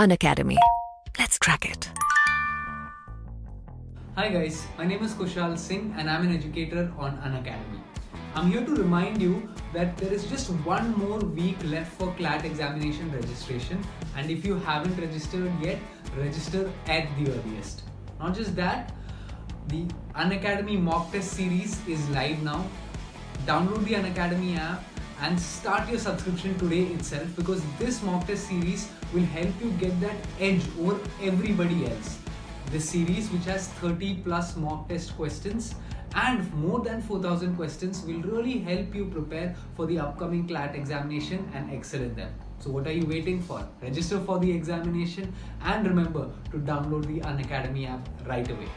Unacademy. Let's crack it. Hi guys, my name is Kushal Singh and I'm an educator on Unacademy. I'm here to remind you that there is just one more week left for CLAT examination registration and if you haven't registered yet, register at the earliest. Not just that, the Unacademy mock test series is live now. Download the Unacademy app and start your subscription today itself because this mock test series will help you get that edge over everybody else. This series, which has 30 plus mock test questions and more than 4000 questions, will really help you prepare for the upcoming CLAT examination and excel in them. So, what are you waiting for? Register for the examination and remember to download the Unacademy app right away.